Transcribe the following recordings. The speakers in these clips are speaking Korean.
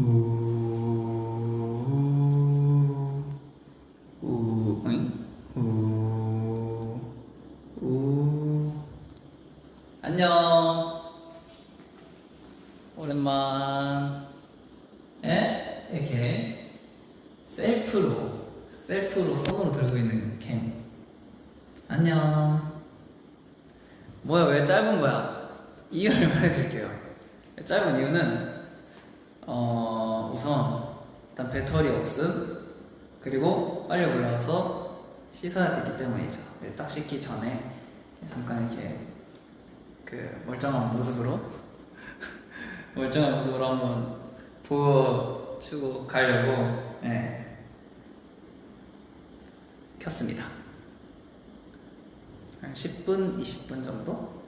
우, 우, 응? 우, 우. 안녕. 오랜만. 에? 이렇게 셀프로, 셀프로 손으로 들고 있는 캠. 안녕. 뭐야, 왜 짧은 거야? 이유를 말해줄게요. 짧은 이유는, 어, 우선, 일단 배터리 없음, 그리고 빨리 올라가서 씻어야 되기 때문이죠. 네, 딱 씻기 전에 잠깐 이렇게 그 멀쩡한 모습으로, 멀쩡한 모습으로 한번 보여주고 가려고, 네. 켰습니다. 한 10분, 20분 정도?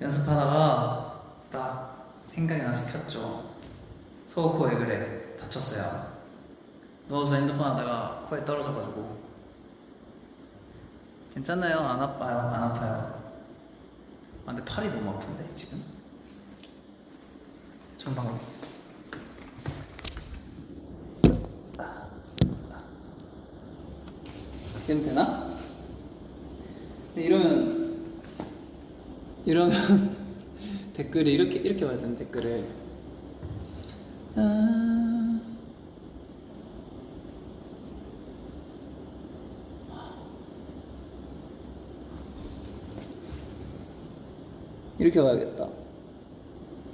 연습하다가 딱 생각이 나서 켰죠. 소코 왜 그래? 다쳤어요. 누워서 핸드폰 하다가 코에 떨어져가지고. 괜찮아요. 안 아파요. 안 아파요. 아, 근데 팔이 너무 아픈데, 지금? 좋은 방법 있어. 지금 되나? 이러면 이러면 댓글이 이렇게 이렇게 와야 되는 댓글을 아... 이렇게 와야겠다.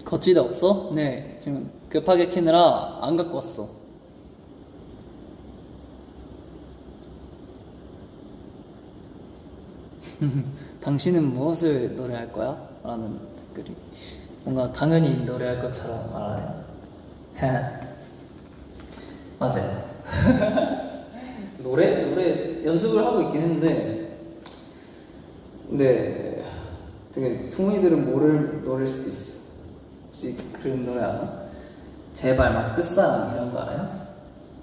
거치대 없어? 네, 지금 급하게 키느라 안 갖고 왔어. 당신은 무엇을 노래할 거야? 라는 댓글이 뭔가 당연히 노래할 것처럼 말하네요. 맞아요. 노래 노래 연습을 하고 있긴 했는데, 근데 되게 퉁이들은 모를 노래일 수도 있어. 혹시 그런 노래 알아? 제발 막 끝사랑 이런 거 알아요?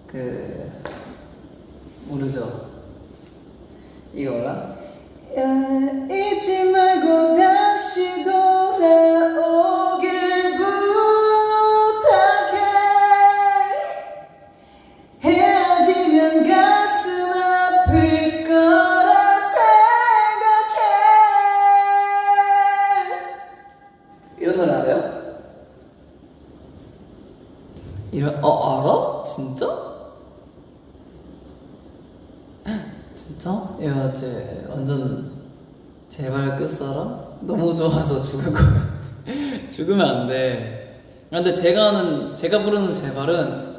그 모르죠? 이거 몰라? 야, 잊지 말고 다시 돌 이런 어 알아? 진짜? 진짜? 야, 쟤 완전 제발 끝사람? 너무 좋아서 죽을 것 같아. 죽으면 안 돼. 아, 근데 제가 하는, 제가 부르는 제발은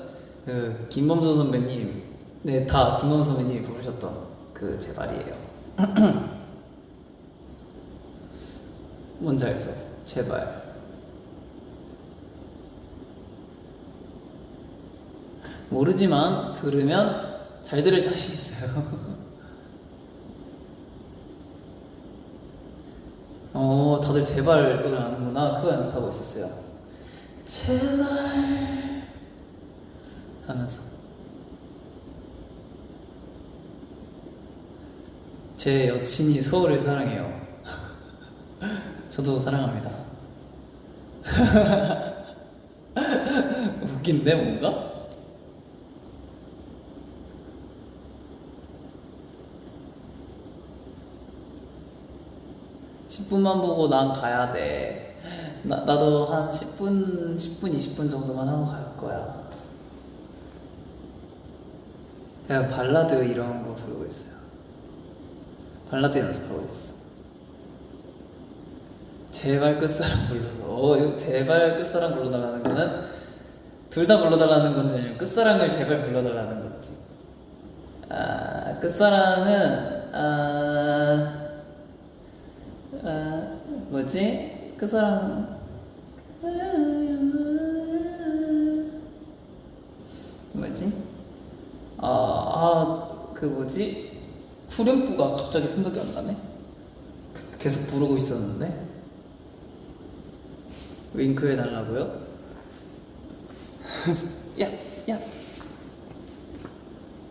그 김범수 선배님, 네, 다 김범수 선배님이 부르셨던 그 제발이에요. 뭔지 알죠? 제발. 모르지만 들으면 잘 들을 자신 있어요. 어, 다들 제발 노래 아는구나. 그거 연습하고 있었어요. 제발 하면서 제 여친이 서울을 사랑해요. 저도 사랑합니다. 웃긴데 뭔가? 십 분만 보고 난 가야 돼. 나, 나도 한 10분, 10분, 20분 정도만 하고 갈 거야. 그냥 발라드 이런 거 부르고 있어요. 발라드 연습하고 있었어. 제발 끝사랑 불러줘. 어, 이거 제발 끝사랑 불러달라는 거는 둘 다 불러달라는 건지 아니면 끝사랑을 제발 불러달라는 건지. 아, 끝사랑은, 아, 아, 뭐지? 그 사람 뭐지? 아, 아, 그 뭐지? 후렴구가 갑자기 생각이 안 나네. 그- 계속 부르고 있었는데 윙크 해달라고요? 야, 야.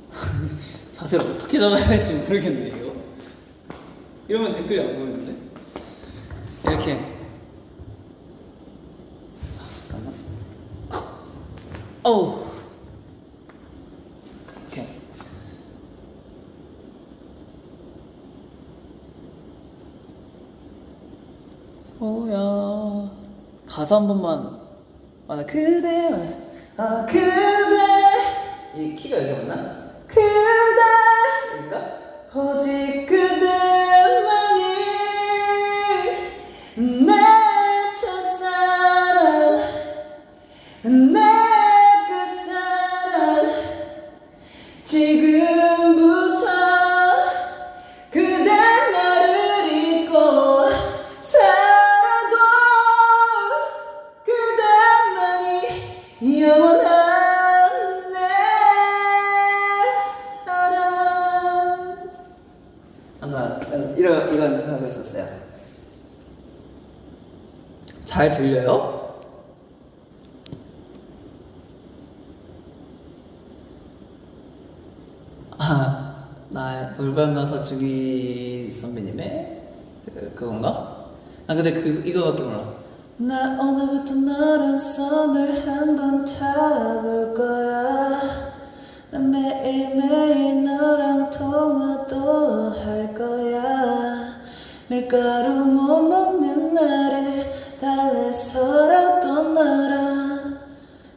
자세를 어떻게 잡아야 할지 모르겠네 이거. 이러면 댓글이 안 보이는데? 이렇게 어우. 오케이. 소야 가사 한 번만 아나 그대 아 그대. 이 키가 여기 맞나? 그대 여기가? 오직 잘 들려요? 아, 나 볼반 가서 주기 선배님의 그, 그건가? 아 근데 그 이거밖에 몰라. 나 오늘부터 너랑 썸을 한번 타볼 거야. 난 매일매일 너랑 통화도 할 거야. 밀가루 못 먹는 나를 달래서라도 너랑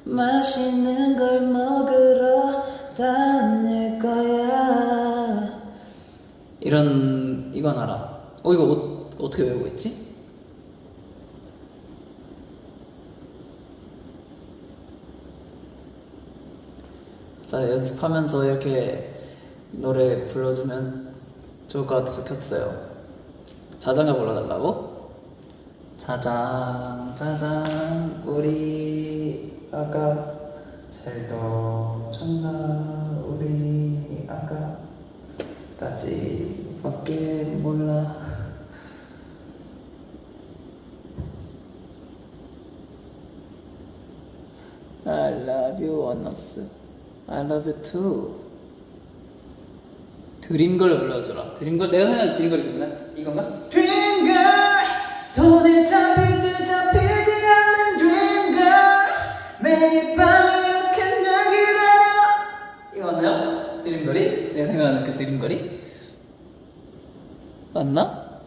맛있는 걸 먹으러 다닐 거야. 이런 이건 알아. 어 이거 어, 어떻게 외우고 있지? 자 연습하면서 이렇게 노래 불러주면 좋을 것 같아서 켰어요. 자장가 불러달라고? 자장 자장 우리 아가 잘도 쳤나? 우리 아가까지 밖에 몰라. I love you 원너스. I love you too. 드림걸 불러줘라. 드림걸 내가 생각한 드림걸이구나 이건가? 드림걸 손에 잡히듯 잡히지 않는 드림걸 매일 밤 이렇게 널 기다려 이거 맞나요? 드림걸이? 내가 생각하는 그 드림걸이? 맞나?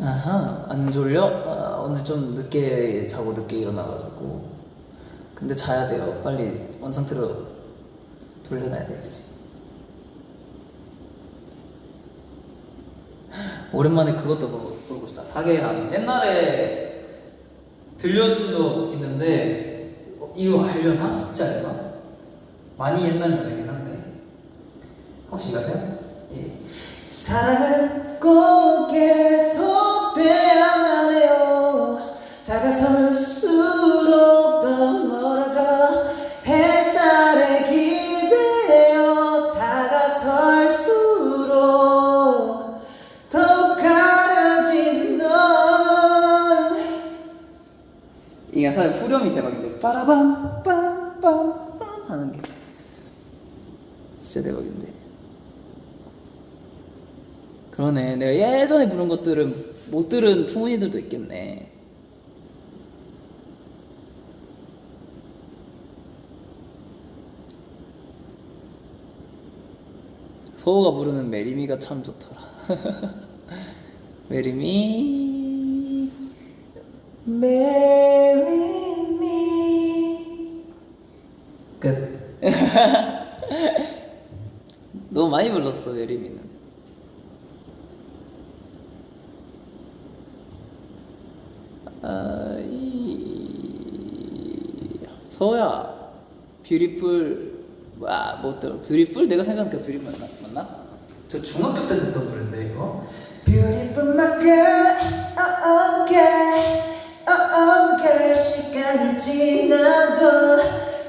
아하 안 졸려? 아, 오늘 좀 늦게 자고 늦게 일어나가지고 근데 자야 돼요 빨리 원상태로 돌려놔야 되겠지 오랜만에 그것도 보고, 싶다 사계한 옛날에 들려준 적 있는데 어, 이거 알려나? 진짜 알려나? 많이 옛날 노래긴 한데 혹시 이거세요? 예. 사랑은 꼭 이게 사실 후렴이 대박인데 빠라밤 빰빰빰 하는 게 진짜 대박인데 그러네. 내가 예전에 부른 것들은 못 들은 투문이들도 있겠네. 소호가 부르는 Marry Me가 참 좋더라. Marry Me, Marry Me. 끝. 너무 많이 불렀어, Marry Me는. 아, 이... 서야 Beautiful 와, 뭐 또, Beautiful? 내가 생각한 그 Beautiful 맞나? 맞나? 저 중학교 때 듣던 노래인데 이거 Beautiful my 시간이 지나도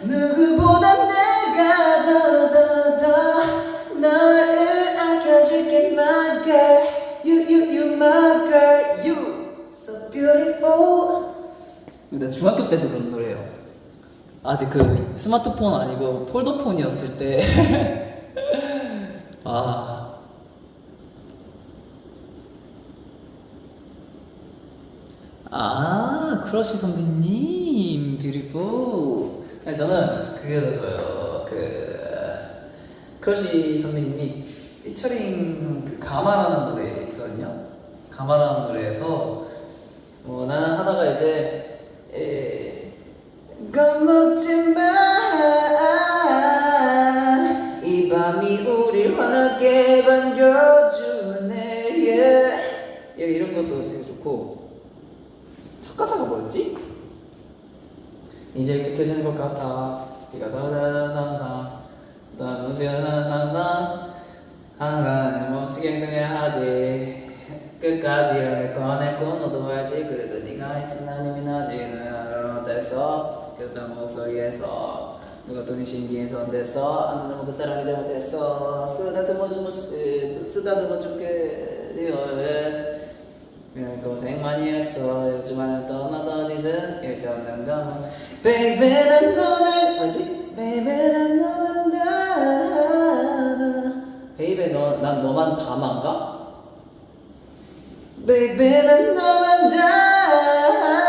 누구보다 내가 더 더 더 너를 아껴줄게 my girl. You you you my girl. You so beautiful. 근데 중학교 때 들은 노래예요. 아직 그 스마트폰 아니고 폴더폰이었을 때. 아. 아 크러쉬 선배님 저는 그게 더 좋아요. 그 크러쉬 선배님이 피처링 그 감아라는 노래 있거든요. 감아라는 노래에서 뭐 나는 하다가 이제 에, 겁먹지 마이 밤이 우릴 환하게 반겨주네. yeah. 이런 것도 되게 좋고. 첫 가사가 뭐였지? 이제 익숙해지는 것 같아. 비가 더다다 상상 더 무지하는 상상 항상 멈추게 등을 하지. 끝까지 할 꺼냈고 너도 알지. 그래도 네가 있으면 힘이 나지. 너는 어땠어. 그랬던 목소리에서 누가 돈이 신기해서 안 됐어. 안주는 그 사람이 잘못했어. 쓰다듬어 주면 쓰다듬어 줄게. 네 얼굴 고생 많이 했어. 요즘은 떠나더니든 일도 없는 감은 Baby 난 너를 뭐지? Baby 난 너만 담아 Baby 너, 난 너만 담아인가? Baby 난 너만 담아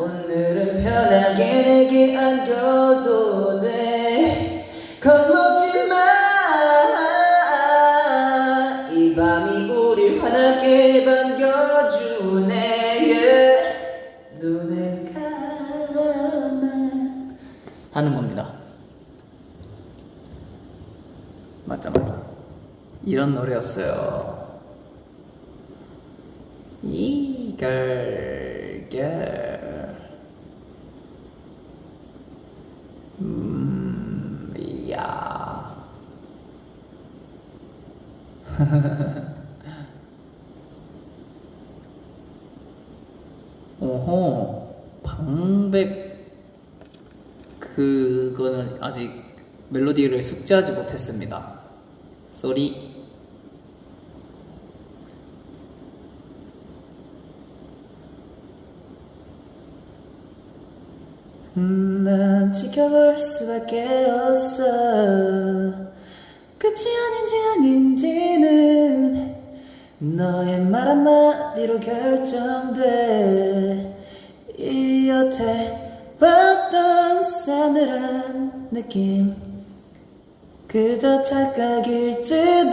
오늘은 편하게 내게 안겨도 돼. 겁먹지 마이 밤이 우릴 환하게 반겨주네 하는 겁니다. 맞자 맞자 이런 노래였어요. 이걸 걸 음, 이야. 오호, 방백 그거는 아직 멜로디를 숙지하지 못했습니다. 쏘리. 난 지켜볼 수밖에 없어 끝이 아닌지 아닌지는 너의 말 한마디로 결정돼 이 여태 싸늘한 느낌. 그저 착각일지도.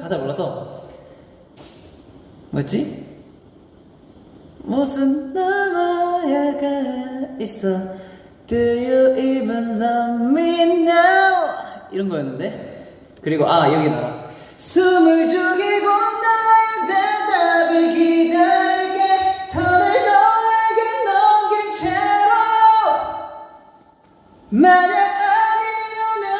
가사 몰라서. 뭐였지? 무슨 남아야가 있어. Do you even love me now? 이런 거였는데. 그리고 아 여기 나라 숨을 죽이고 나의 대답을 기다릴 만약 아니라면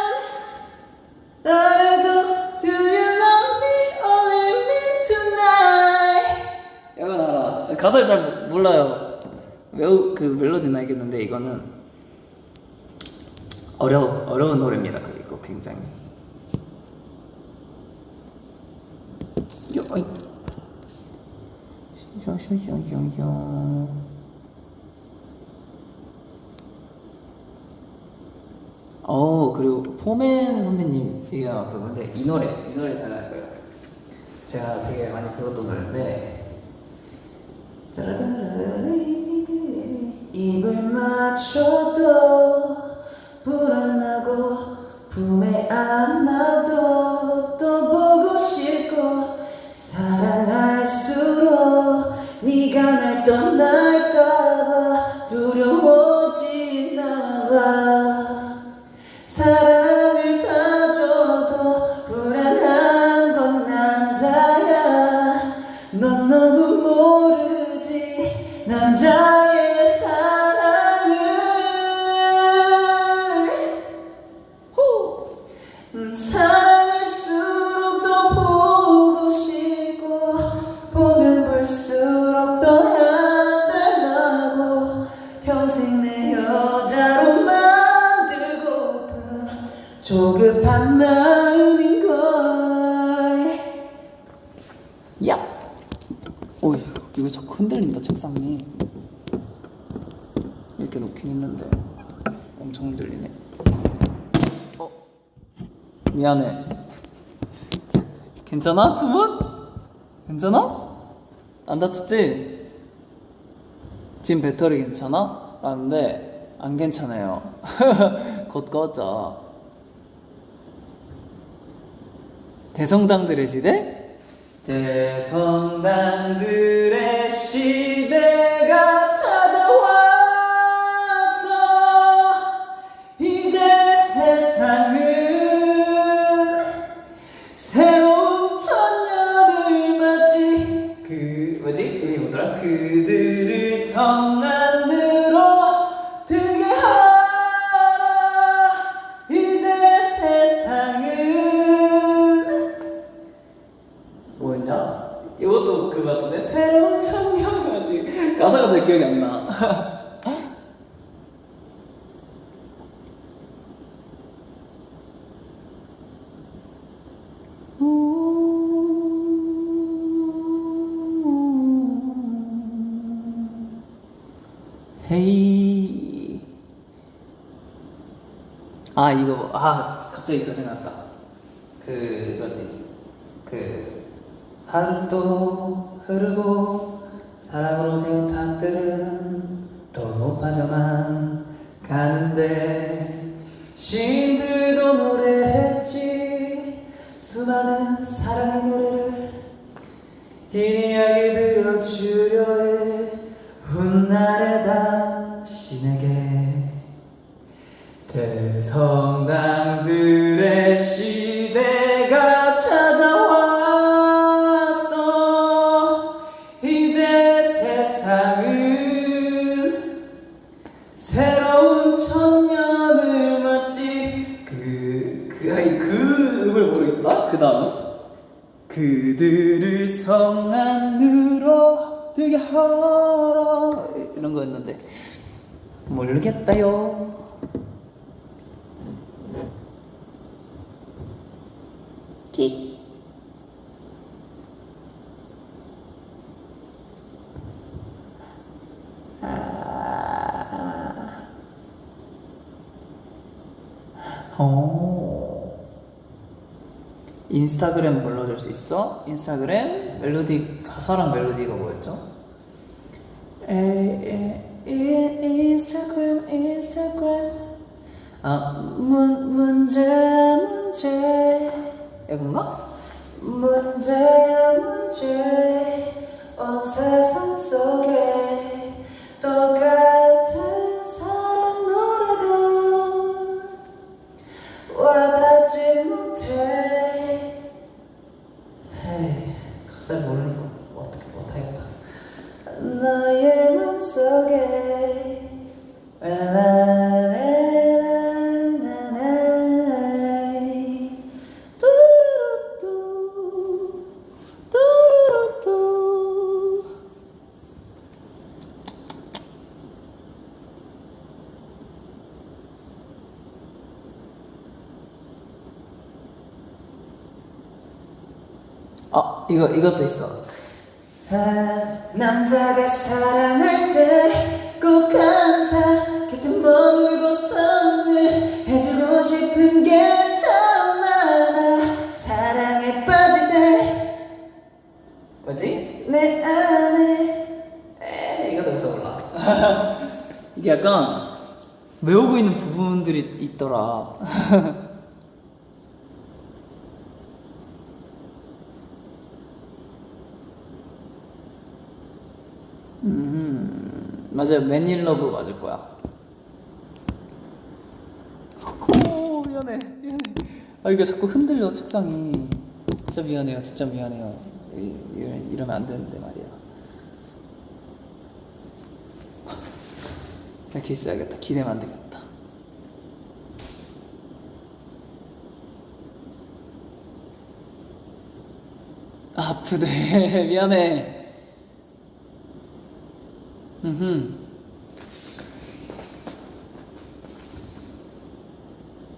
알아도 Do you love me only me tonight? 이건 알아. 가사를 잘 몰라요. 외우 그 멜로디는 알겠는데 이거는 어려 어려운 노래입니다. 그리고 굉장히. 요, 어이. 쇼쇼쇼쇼쇼. 어 그리고 포맨 선배님 얘기가 나와서 근데 이 노래 이 노래 다할 거예요. 제가 되게 많이 불렀던 노래인데 입을 맞춰도 음, 미안해 괜찮아 두 분? 괜찮아? 안 다쳤지? 지금 배터리 괜찮아? 라는데 안 괜찮아요. 곧 꺼져. 대성당들의 시대? 대성당들의 시대가 아 이거 뭐- 아 갑자기 그 생각났다. 그 하루 또 흐르고 사랑으로 세운 탑들은 더 높아져만 가는데 신 오. 인스타그램 불러줄 수 있어? 인스타그램 멜로디 가사랑 멜로디가 뭐였죠? 에에 인스타그램 인스타그램 아 문 문제 문제 이건가? 문제 문제 아 이거 이것도 있어. 아, 남자가 사랑할 때꼭 항상 곁에 머물고서는 해주고 싶은 게 참 많아. 사랑에 빠질 때. 뭐지? 내 안에. 에 이것도 무서 몰라. 이게 약간 외우고 있는 부분들이 있더라 맞아요. 맨일러브 맞을 거야. 오, 미안해. 미안해. 아, 이거 자꾸 흔들려, 책상이. 진짜 미안해요. 진짜 미안해요. 이, 이, 이러면 안 되는데 말이야. 이렇게 있어야겠다. 기대면 안 되겠다. 아, 아프네. 미안해. 음.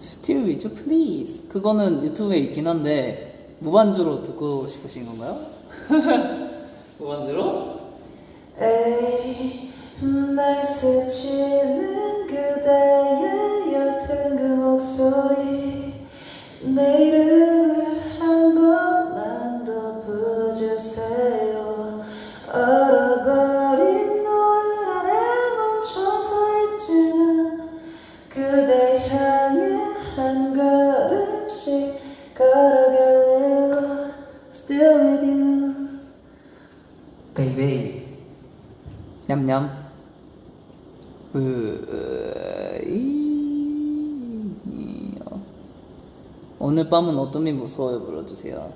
Still with. 그거는 유튜브에 있긴 한데 무반주로 듣고 싶으신 건가요? 무반주로? 에이, 날 스치는 그대의 옅은 그 목소리 내 이름 베이베이 냠냠. 으이 어. 오늘 밤은 어둠이 무서워요? 불러주세요.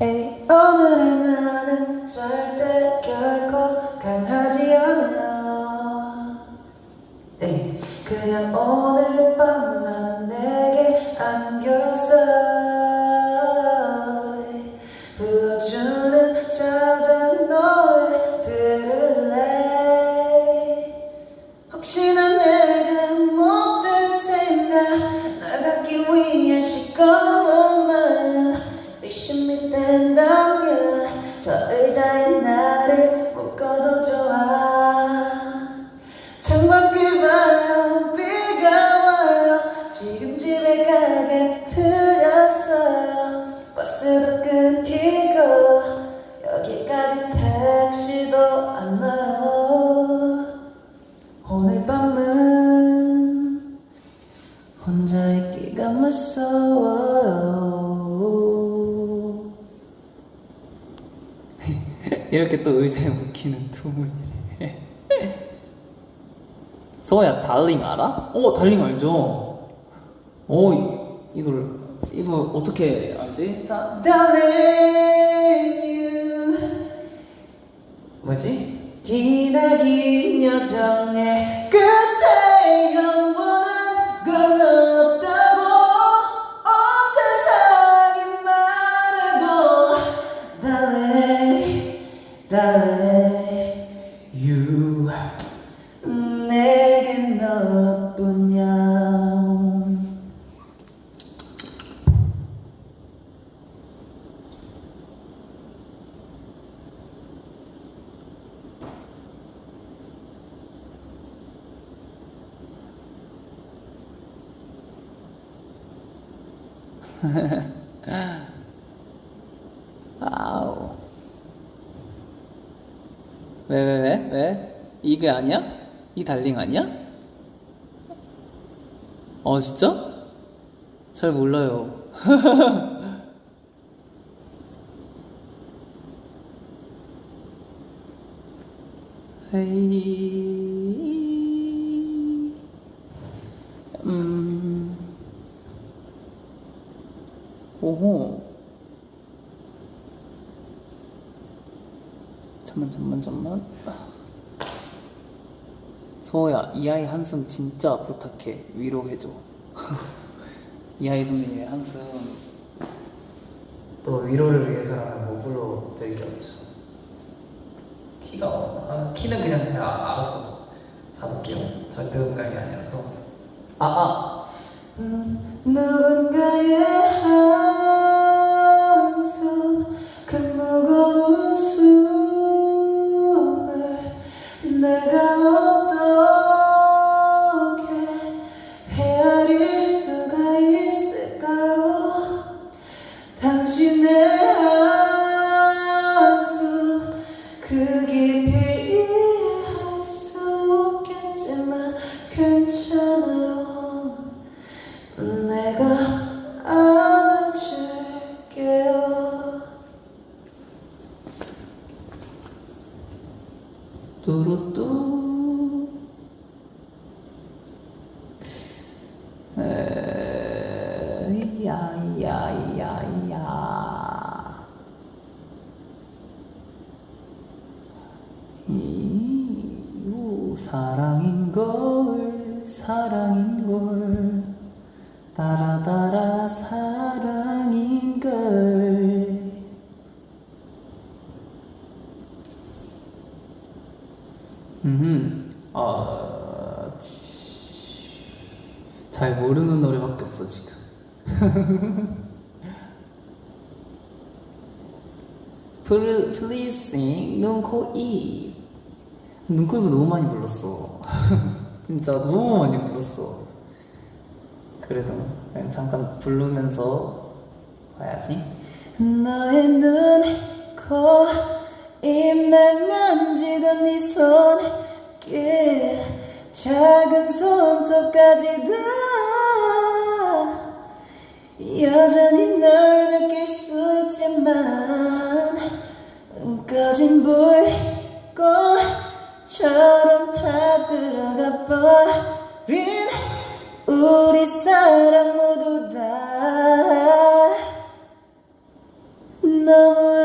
에이, 오늘은 나는 절대 결코 강하지 않아. 에이, 그냥 오늘 밤 버스도 끊기고 여기까지 택시도 안 나요 오늘 밤은 혼자 있기가 무서워요 이렇게 또 의자에 묶이는 두문이래. 서호야 달링 알아? 어 달링 알죠. 어 이- 이걸 이거 어떻게 알지? 다, Darling you 뭐지? 기나긴 여정의 끝 아우. 왜 왜 왜 왜? 이게 아니야? 이 달링 아니야? 어 진짜? 잘 몰라요. 헤이. 음. 오호. 잠만. 서호야 이 아이 한숨 진짜 부탁해 위로해줘. 이 아이 선배님의 한숨 또 위로를 위해서라면 뭐 불러드리겠죠. 키가 아, 키는 그냥 제가 알아서 잡을게요. 절대 음감이 아니라서. 아 아. 누군가의 야야야야 이유 사랑인 걸 사랑인 플- Please sing 눈, 코, 입. 눈, 코, 입을 너무 많이 불렀어. 진짜 너무 많이 불렀어. 그래도 그냥 잠깐 부르면서 봐야지. 너의 눈, 코, 입날 만지던 네 손 길 작은 손톱까지 다 여전히 널 느낄 수 있지만 꺼진 불꽃 처럼 다 들어가 버린 우리 사랑 모두 다 너무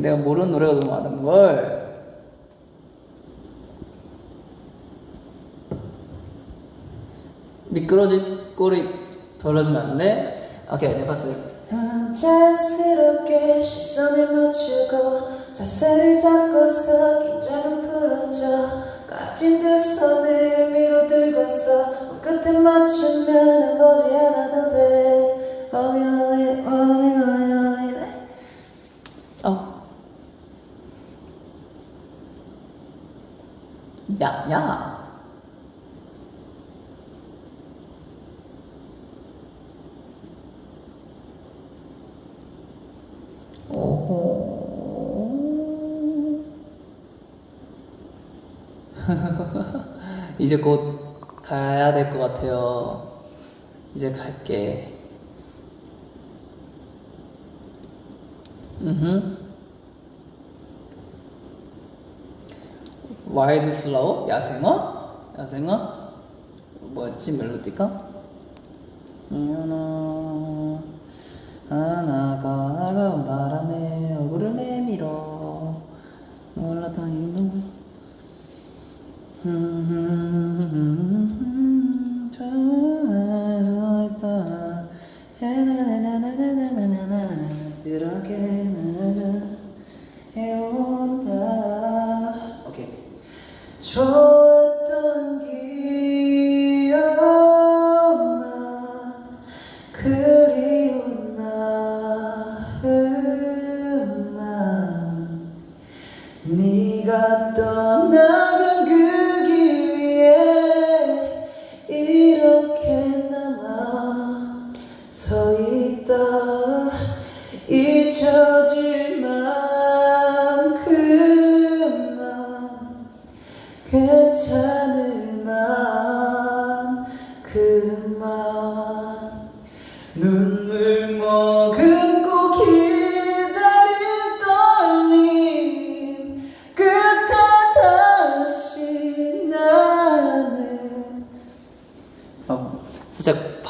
내가 모르는 노래가 너무 많은 걸. 미끄러질 꼬리 덜어주면 안 돼? 오케이 내 파트. 자연스럽게 시선을 맞추고 자세를 잡고서 긴장을 풀어줘 깍진 두 손을 위로 들고서 끝에 맞추면 보지 않아도 돼 Only only only only only 어. 야, 야. 오호. 이제 곧 가야 될 것 같아요. 이제 갈게. 음. Wild Flower? 야생화? 야생화? 뭐였지 멜로디가? 하나 하나가 달가운 바람에 얼굴을 내밀어 이놈 저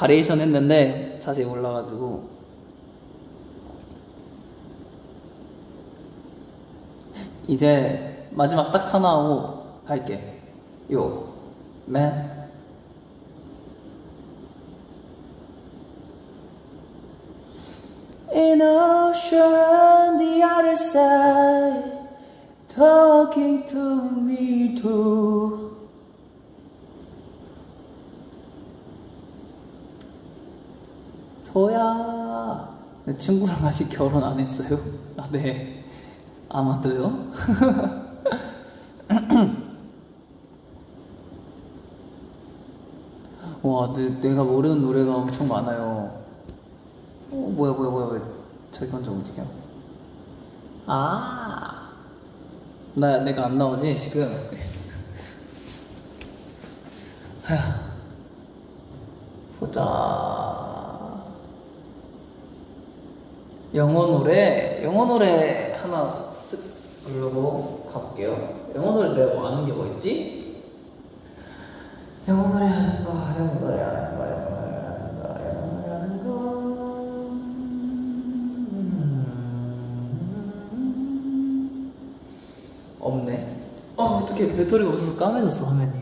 바리에이션 했는데 자세히 올라가지고 이제 마지막 딱 하나 하고 갈게 요 맨. In ocean the other side Talking to me too 소야? 내 친구랑 아직 결혼 안 했어요? 아 네. 아마도요? 와 내, 내가 모르는 노래가 엄청 많아요. 어, 뭐야 뭐야 뭐야 왜 자기 혼자 움직여? 아. 나, 내가 안 나오지 지금? 휴. 보자 영어 노래 영어 노래 하나 쓱 부르고 가볼게요 영어 노래 내가 뭐 아는 게 뭐 있지? 영어 노래 하는 거 영어 노래 하는 거 영어 노래 하는 거 영어 노래 하는 거 음. 없네 어 어떻게 배터리가 없어서 까매졌어 화면이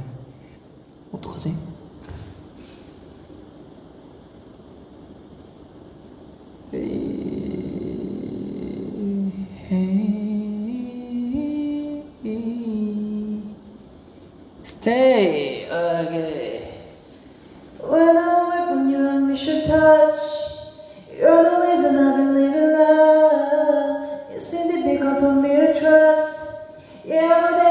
you trust. In the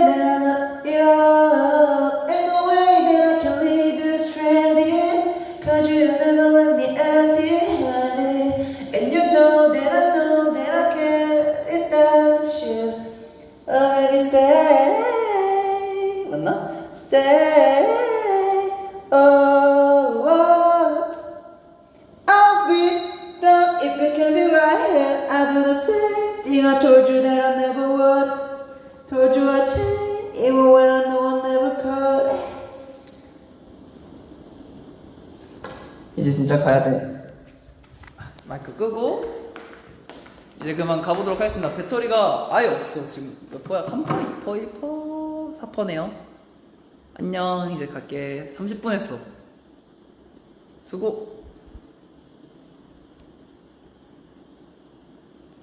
아예 없어. 지금 몇 퍼야? 3퍼, 2퍼, 1퍼, 4퍼네요. 안녕. 이제 갈게. 30분 했어. 수고.